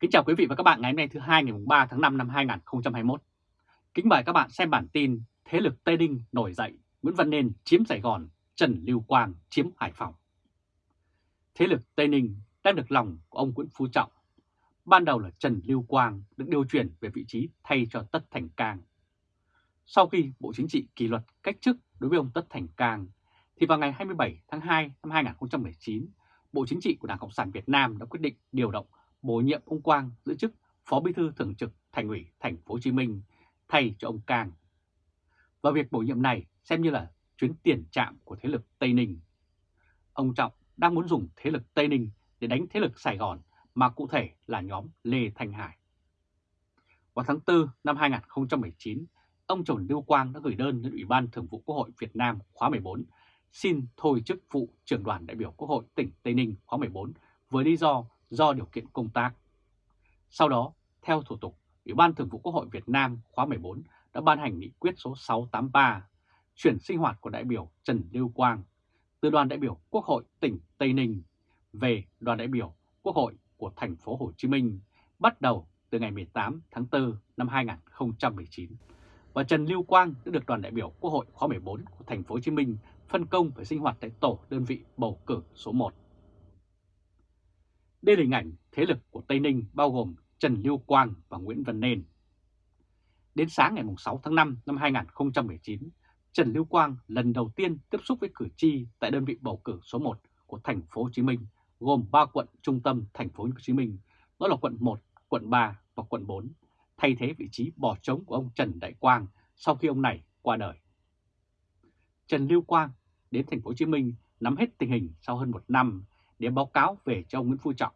Kính chào quý vị và các bạn ngày hôm nay thứ hai ngày 3 tháng 5 năm 2021. Kính mời các bạn xem bản tin Thế lực Tây Ninh nổi dậy, Nguyễn Văn Nên chiếm Sài Gòn, Trần Lưu Quang chiếm Hải Phòng. Thế lực Tây Ninh đang được lòng của ông Nguyễn Phú Trọng. Ban đầu là Trần Lưu Quang được điều chuyển về vị trí thay cho Tất Thành Cang. Sau khi Bộ Chính trị kỷ luật cách chức đối với ông Tất Thành Cang, thì vào ngày 27 tháng 2 năm 2019, Bộ Chính trị của Đảng Cộng sản Việt Nam đã quyết định điều động bổ nhiệm ông Quang giữ chức Phó Bí thư Thường trực Thành ủy Thành phố Hồ Chí Minh thay cho ông Cang. Và việc bổ nhiệm này xem như là chuyến tiền trạm của thế lực Tây Ninh. Ông Trọng đang muốn dùng thế lực Tây Ninh để đánh thế lực Sài Gòn mà cụ thể là nhóm Lê Thanh Hải. Vào tháng 4 năm 2019, ông Trần Lưu Quang đã gửi đơn đến Ủy ban Thường vụ Quốc hội Việt Nam khóa 14 xin thôi chức vụ trưởng đoàn đại biểu Quốc hội tỉnh Tây Ninh khóa 14 với lý do do điều kiện công tác. Sau đó, theo thủ tục, Ủy ban Thường vụ Quốc hội Việt Nam khóa 14 đã ban hành nghị quyết số 683 chuyển sinh hoạt của đại biểu Trần Lưu Quang từ đoàn đại biểu Quốc hội tỉnh Tây Ninh về đoàn đại biểu Quốc hội của thành phố Hồ Chí Minh bắt đầu từ ngày 18 tháng 4 năm 2019. Và Trần Lưu Quang đã được đoàn đại biểu Quốc hội khóa 14 của thành phố Hồ Chí Minh phân công phải sinh hoạt tại tổ đơn vị bầu cử số 1. Đây là hình ảnh thế lực của Tây Ninh bao gồm Trần Lưu Quang và Nguyễn Văn Nên. Đến sáng ngày 6 tháng 5 năm 2019, Trần Lưu Quang lần đầu tiên tiếp xúc với cử tri tại đơn vị bầu cử số 1 của thành phố Hồ Chí Minh, gồm 3 quận trung tâm thành phố Hồ Chí Minh, đó là quận 1, quận 3 và quận 4, thay thế vị trí bỏ trống của ông Trần Đại Quang sau khi ông này qua đời. Trần Lưu Quang đến thành phố Hồ Chí Minh nắm hết tình hình sau hơn một năm để báo cáo về cho ông Nguyễn Phú Trọng.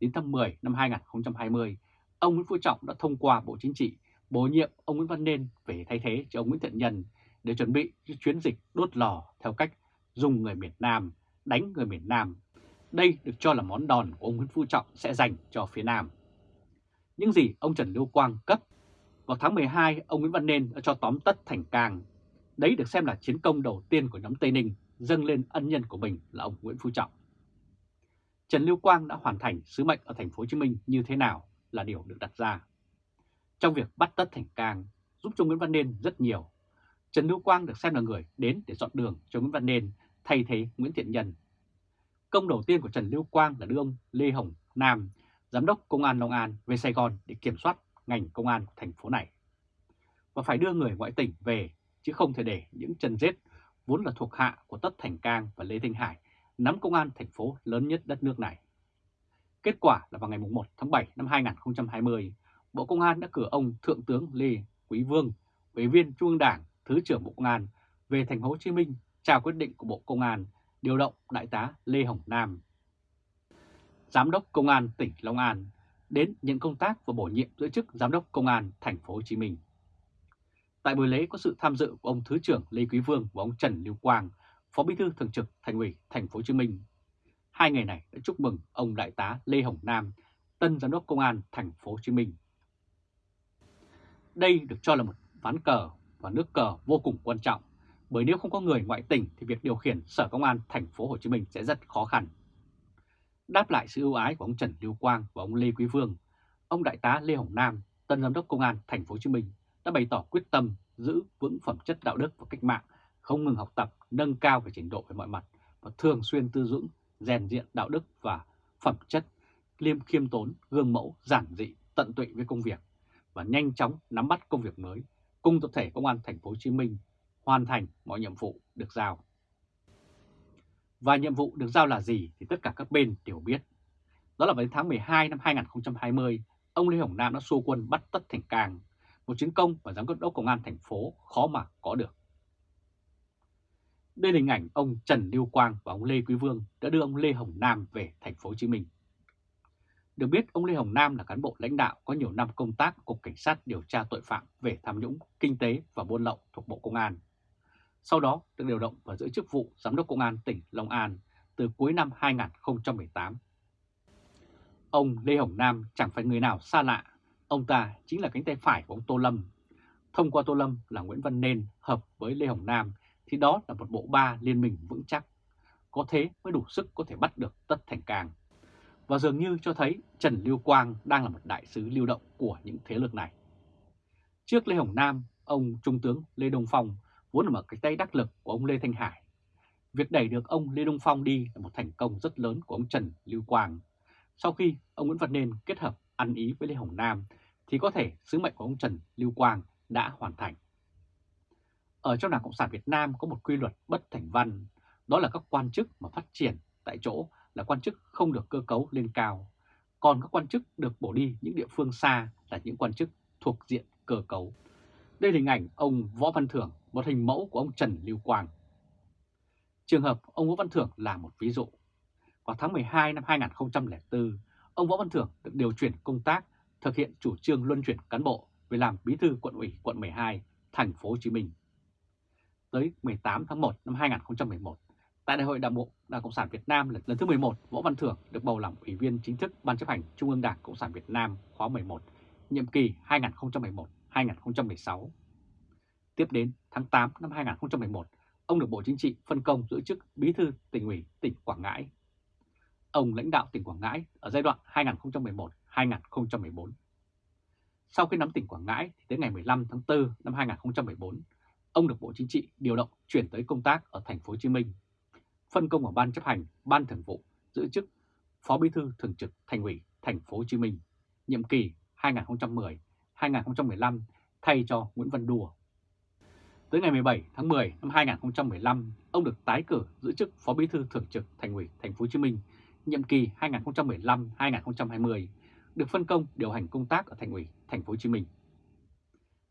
Đến tháng 10 năm 2020, ông Nguyễn Phú Trọng đã thông qua Bộ Chính trị bổ nhiệm ông Nguyễn Văn Nên về thay thế cho ông Nguyễn Thiện Nhân để chuẩn bị chuyến dịch đốt lò theo cách dùng người miền Nam, đánh người miền Nam. Đây được cho là món đòn của ông Nguyễn Phú Trọng sẽ dành cho phía Nam. Những gì ông Trần Lưu Quang cấp vào tháng 12, ông Nguyễn Văn Nên đã cho tóm tất thành càng. Đấy được xem là chiến công đầu tiên của nhóm Tây Ninh dâng lên ân nhân của mình là ông Nguyễn Phú Trọng. Trần Lưu Quang đã hoàn thành sứ mệnh ở thành phố Hồ Chí Minh như thế nào là điều được đặt ra. Trong việc bắt tất thành càng giúp cho Nguyễn Văn Nên rất nhiều. Trần Lưu Quang được xem là người đến để dọn đường cho Nguyễn Văn Nên thay thế Nguyễn Thiện Nhân. Công đầu tiên của Trần Lưu Quang là đưa ông Lê Hồng Nam, Giám đốc Công an Long An về Sài Gòn để kiểm soát ngành công an của thành phố này. Và phải đưa người ngoại tỉnh về, chứ không thể để những chân rết vốn là thuộc hạ của Tất Thành Cang và Lê Thanh Hải nắm công an thành phố lớn nhất đất nước này. Kết quả là vào ngày 1 tháng 7 năm 2020, Bộ Công an đã cử ông Thượng tướng Lê Quý Vương, Ủy viên Trung ương Đảng, Thứ trưởng Bộ Công an về thành phố Hồ Chí Minh trao quyết định của Bộ Công an điều động Đại tá Lê Hồng Nam, Giám đốc Công an tỉnh Long An đến nhận công tác và bổ nhiệm giữ chức Giám đốc Công an thành phố Hồ Chí Minh. Tại buổi lễ có sự tham dự của ông Thứ trưởng Lê Quý Vương và ông Trần Lưu Quang, Phó Bí thư Thường trực Thành ủy Thành phố Hồ Chí Minh. Hai ngày này đã chúc mừng ông Đại tá Lê Hồng Nam, tân giám đốc công an Thành phố Hồ Chí Minh. Đây được cho là một ván cờ và nước cờ vô cùng quan trọng, bởi nếu không có người ngoại tỉnh thì việc điều khiển Sở Công an Thành phố Hồ Chí Minh sẽ rất khó khăn. Đáp lại sự ưu ái của ông Trần Lưu Quang và ông Lê Quý Vương, ông Đại tá Lê Hồng Nam, tân giám đốc công an Thành phố Hồ Chí Minh đã bày tỏ quyết tâm giữ vững phẩm chất đạo đức và cách mạng không ngừng học tập, nâng cao về trình độ về mọi mặt và thường xuyên tư dưỡng, rèn diện đạo đức và phẩm chất, liêm khiêm tốn, gương mẫu, giản dị, tận tụy với công việc và nhanh chóng nắm bắt công việc mới cùng tập thể công an thành phố Hồ Chí Minh hoàn thành mọi nhiệm vụ được giao. Và nhiệm vụ được giao là gì thì tất cả các bên đều biết. Đó là vào tháng 12 năm 2020, ông Lê Hồng Nam đã xô quân bắt Tất Thành Cang, một chiến công mà giám đốc công an thành phố khó mà có được. Đây là hình ảnh ông Trần Lưu Quang và ông Lê Quý Vương đã đưa ông Lê Hồng Nam về thành phố Hồ Chí Minh. Được biết ông Lê Hồng Nam là cán bộ lãnh đạo có nhiều năm công tác Cục Cảnh sát điều tra tội phạm về tham nhũng, kinh tế và buôn lậu thuộc Bộ Công an. Sau đó được điều động và giữ chức vụ Giám đốc Công an tỉnh Long An từ cuối năm 2018. Ông Lê Hồng Nam chẳng phải người nào xa lạ, ông ta chính là cánh tay phải của ông Tô Lâm. Thông qua Tô Lâm là Nguyễn Văn Nên hợp với Lê Hồng Nam thì đó là một bộ ba liên minh vững chắc. Có thế mới đủ sức có thể bắt được Tất Thành Cang. và dường như cho thấy Trần Lưu Quang đang là một đại sứ lưu động của những thế lực này. Trước Lê Hồng Nam, ông Trung tướng Lê Đông Phong vốn là một cái tay đắc lực của ông Lê Thanh Hải. Việc đẩy được ông Lê Đông Phong đi là một thành công rất lớn của ông Trần Lưu Quang. Sau khi ông Nguyễn Văn Nên kết hợp ăn ý với Lê Hồng Nam thì có thể sứ mệnh của ông Trần Lưu Quang đã hoàn thành. Ở trong Đảng Cộng sản Việt Nam có một quy luật bất thành văn, đó là các quan chức mà phát triển tại chỗ là quan chức không được cơ cấu lên cao, còn các quan chức được bổ đi những địa phương xa là những quan chức thuộc diện cơ cấu. Đây là hình ảnh ông Võ Văn Thưởng, một hình mẫu của ông Trần Lưu Quang. Trường hợp ông Võ Văn Thưởng là một ví dụ. Vào tháng 12 năm 2004, ông Võ Văn Thưởng được điều chuyển công tác thực hiện chủ trương luân chuyển cán bộ về làm bí thư quận ủy quận 12, thành phố Hồ Chí Minh. Tới 18 tháng 1 năm 2011, tại Đại hội Đảng bộ Đảng Cộng sản Việt Nam lần thứ 11, Võ Văn Thưởng được bầu làm ủy viên chính thức Ban chấp hành Trung ương Đảng Cộng sản Việt Nam khóa 11, nhiệm kỳ 2011-2016. Tiếp đến tháng 8 năm 2011, ông được Bộ Chính trị phân công giữ chức Bí thư tỉnh ủy tỉnh Quảng Ngãi. Ông lãnh đạo tỉnh Quảng Ngãi ở giai đoạn 2011-2014. Sau khi nắm tỉnh Quảng Ngãi thì đến ngày 15 tháng 4 năm 2014, ông được Bộ Chính trị điều động chuyển tới công tác ở thành phố Hồ Chí Minh. Phân công ở ban chấp hành, ban thường vụ giữ chức Phó Bí thư thường trực Thành ủy thành phố Hồ Chí Minh, nhiệm kỳ 2010-2015 thay cho Nguyễn Văn Đùa. Tới ngày 17 tháng 10 năm 2015, ông được tái cử giữ chức Phó Bí thư thường trực Thành ủy Thành phố Hồ Chí Minh, nhiệm kỳ 2015-2020, được phân công điều hành công tác ở Thành ủy Thành phố Hồ Chí Minh.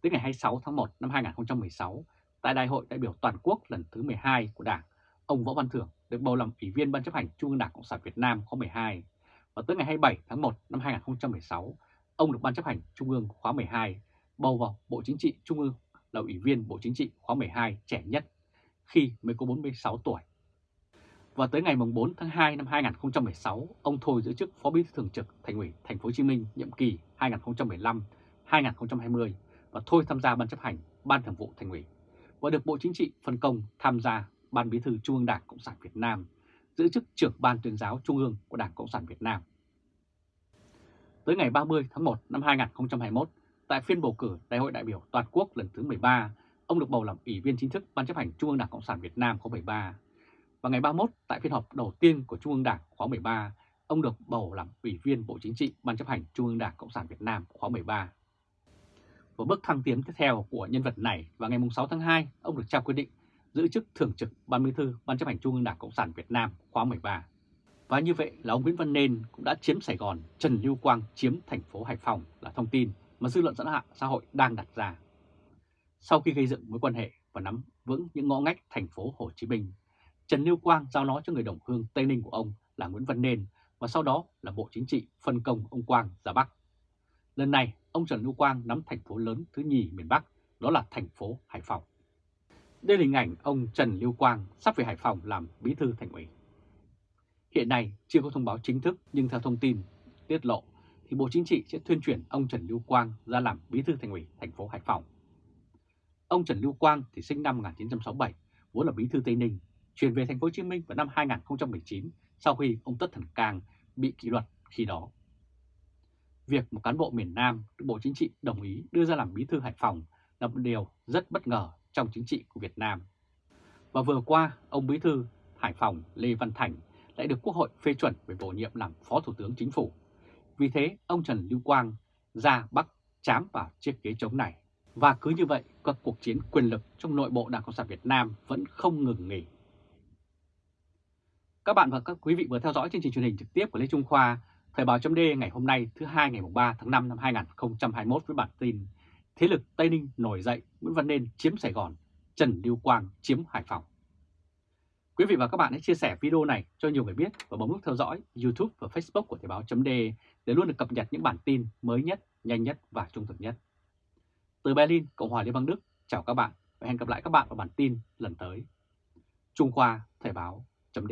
Tới ngày 26 tháng 1 năm 2016, tại Đại hội đại biểu toàn quốc lần thứ 12 của Đảng, ông Võ Văn Thưởng được bầu làm Ủy viên Ban chấp hành Trung ương Đảng Cộng sản Việt Nam khóa 12. Và tới ngày 27 tháng 1 năm 2016, ông được Ban chấp hành Trung ương khóa 12 bầu vào Bộ Chính trị Trung ương là Ủy viên Bộ Chính trị khóa 12 trẻ nhất khi mới có 46 tuổi. Và tới ngày 4 tháng 2 năm 2016, ông thôi giữ chức Phó Bí thư Thường trực Thành ủy Thành phố Hồ Chí Minh nhiệm kỳ 2015-2020 và thôi tham gia ban chấp hành Ban Thường vụ Thành ủy và được Bộ Chính trị phân công tham gia Ban Bí thư Trung ương Đảng Cộng sản Việt Nam, giữ chức trưởng Ban tuyên giáo Trung ương của Đảng Cộng sản Việt Nam. Tới ngày 30 tháng 1 năm 2021, tại phiên bầu cử Đại hội đại biểu toàn quốc lần thứ 13, ông được bầu làm Ủy viên chính thức Ban chấp hành Trung ương Đảng Cộng sản Việt Nam khóa 13. Và ngày 31, tại phiên họp đầu tiên của Trung ương Đảng khóa 13, ông được bầu làm Ủy viên Bộ Chính trị Ban chấp hành Trung ương Đảng Cộng sản Việt Nam khóa 13. Và bước thăng tiến tiếp theo của nhân vật này vào ngày 6 tháng 2, ông được trao quyết định giữ chức Thường trực Ban Bí thư Ban chấp hành Trung ương Đảng Cộng sản Việt Nam khóa 13. Và như vậy là ông Nguyễn Văn Nên cũng đã chiếm Sài Gòn, Trần Lưu Quang chiếm thành phố Hải Phòng là thông tin mà dư luận xã xã hội đang đặt ra. Sau khi gây dựng mối quan hệ và nắm vững những ngõ ngách thành phố Hồ Chí Minh, Trần Lưu Quang giao nó cho người đồng hương Tây Ninh của ông là Nguyễn Văn Nên và sau đó là Bộ Chính trị phân công ông Quang ra Bắc. Lần này, ông Trần Lưu Quang nắm thành phố lớn thứ nhì miền Bắc, đó là thành phố Hải Phòng. Đây là hình ảnh ông Trần Lưu Quang sắp về Hải Phòng làm bí thư thành ủy. Hiện nay chưa có thông báo chính thức nhưng theo thông tin tiết lộ thì Bộ Chính trị sẽ tuyên chuyển ông Trần Lưu Quang ra làm bí thư thành ủy thành phố Hải Phòng. Ông Trần Lưu Quang thì sinh năm 1967, vốn là bí thư Tây Ninh, chuyển về thành phố Hồ Chí Minh vào năm 2019 sau khi ông Tất Thần Cang bị kỷ luật khi đó. Việc một cán bộ miền Nam được Bộ Chính trị đồng ý đưa ra làm bí thư Hải Phòng là một điều rất bất ngờ trong chính trị của Việt Nam. Và vừa qua, ông bí thư Hải Phòng Lê Văn Thành lại được Quốc hội phê chuẩn về bổ nhiệm làm Phó Thủ tướng Chính phủ. Vì thế, ông Trần Lưu Quang ra Bắc chám vào chiếc ghế trống này. Và cứ như vậy, các cuộc chiến quyền lực trong nội bộ Đảng Cộng sản Việt Nam vẫn không ngừng nghỉ. Các bạn và các quý vị vừa theo dõi chương trình truyền hình trực tiếp của Lê Trung Khoa, Thời báo chấm ngày hôm nay thứ hai ngày 3 tháng 5 năm 2021 với bản tin Thế lực Tây Ninh nổi dậy, Nguyễn Văn Nên chiếm Sài Gòn, Trần Lưu Quang chiếm Hải Phòng. Quý vị và các bạn hãy chia sẻ video này cho nhiều người biết và bấm nút theo dõi YouTube và Facebook của Thời báo chấm để luôn được cập nhật những bản tin mới nhất, nhanh nhất và trung thực nhất. Từ Berlin, Cộng hòa Liên bang Đức, chào các bạn và hẹn gặp lại các bạn vào bản tin lần tới. Trung Khoa Thời báo chấm